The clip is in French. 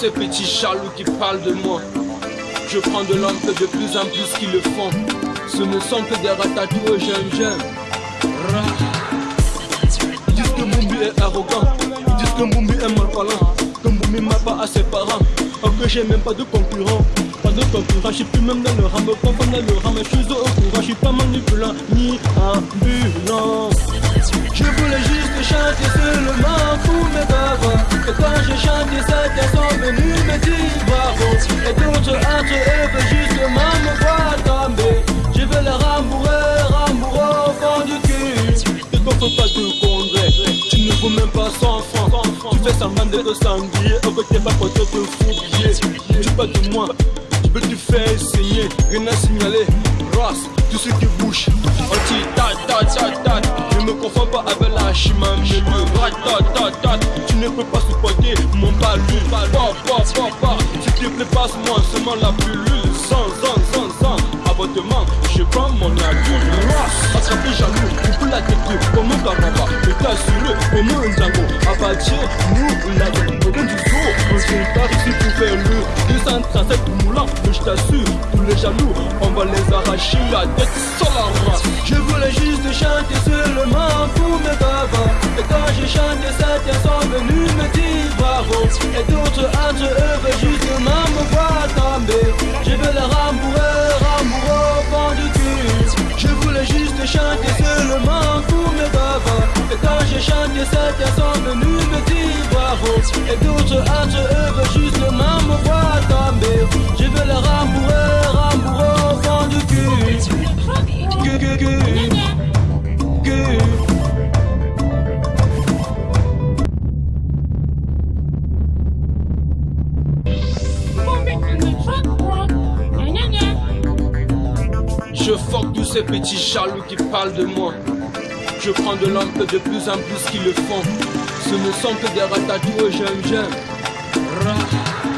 ces petits jaloux qui parlent de moi. Je prends de l'ample de plus en plus qui le font. Ce ne sont que des ratatouilles j'aime, j'aime. Ils disent que Mumbi est arrogant. Ils disent que Mumbi est malparlant. Que Mumbi m'a pas à ses parents. Or que j'ai même pas de concurrent. Pas de concurrent, je suis plus même dans le rang. Me dans le rang, mais je au courant. Je suis pas manipulant ni ambulant. Faut pas te condrer Tu ne vaux même pas 100 francs. Tu fais semblant d'être sanglier Au côté pas côté te fouiller Tu pas de moi. Tu peux te faire saigner, rien à signaler. Race, tout ce qui bouge. Anti, ta ta ta ta. Je me confonds pas avec la chimamé Rat ta ta ta Tu ne peux pas supporter mon pa S'il te plaît passe-moi seulement la pilule. Sans, sans, t'assurer comme un Django Abattir, nous l'avons Au bout du jour, on se part ici pour faire le 237 moulants mais je t'assure, tous les jaloux, on va les arracher la tête sur la race. Je voulais juste chanter seulement Chanté, certains sont venus me dire bravo. Et d'autres entre eux veulent justement me voir tomber. Je veux le rembourrer, rembourrer au fond du cul. Je fuck tous ces petits jaloux qui parlent de moi. Je prends de l'ample de plus en plus qui le font. Ce ne sont que des ratatouilles, j'aime, j'aime.